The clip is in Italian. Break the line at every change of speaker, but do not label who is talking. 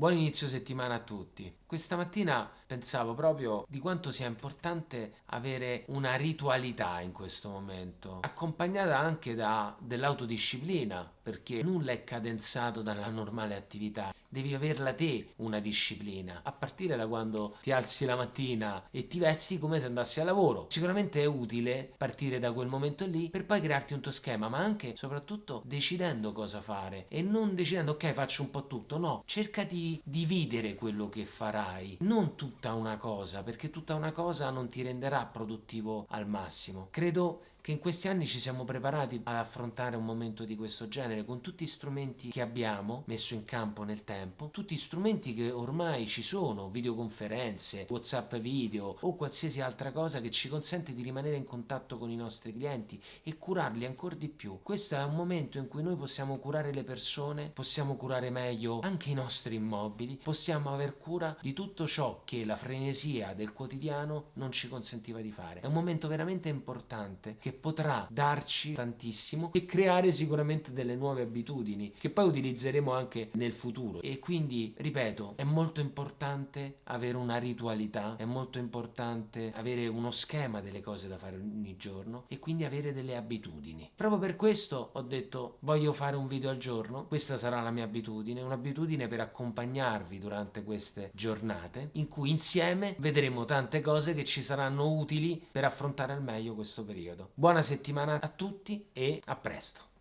Buon inizio settimana a tutti. Questa mattina pensavo proprio di quanto sia importante avere una ritualità in questo momento, accompagnata anche da dell'autodisciplina, perché nulla è cadenzato dalla normale attività. Devi averla te una disciplina, a partire da quando ti alzi la mattina e ti vesti come se andassi a lavoro. Sicuramente è utile partire da quel momento lì per poi crearti un tuo schema, ma anche soprattutto decidendo cosa fare e non decidendo ok faccio un po' tutto, no, cerca di dividere quello che farai, non tutta una cosa, perché tutta una cosa non ti renderà produttivo al massimo. Credo che in questi anni ci siamo preparati ad affrontare un momento di questo genere con tutti gli strumenti che abbiamo messo in campo nel tempo, tutti gli strumenti che ormai ci sono, videoconferenze, whatsapp video o qualsiasi altra cosa che ci consente di rimanere in contatto con i nostri clienti e curarli ancora di più. Questo è un momento in cui noi possiamo curare le persone, possiamo curare meglio anche i nostri immobili, possiamo aver cura di tutto ciò che la frenesia del quotidiano non ci consentiva di fare. È un momento veramente importante che potrà darci tantissimo e creare sicuramente delle nuove abitudini che poi utilizzeremo anche nel futuro. E quindi ripeto è molto importante avere una ritualità è molto importante avere uno schema delle cose da fare ogni giorno e quindi avere delle abitudini. Proprio per questo ho detto voglio fare un video al giorno questa sarà la mia abitudine un'abitudine per accompagnarvi durante queste giornate in cui insieme vedremo tante cose che ci saranno utili per affrontare al meglio questo periodo Buona settimana a tutti e a presto!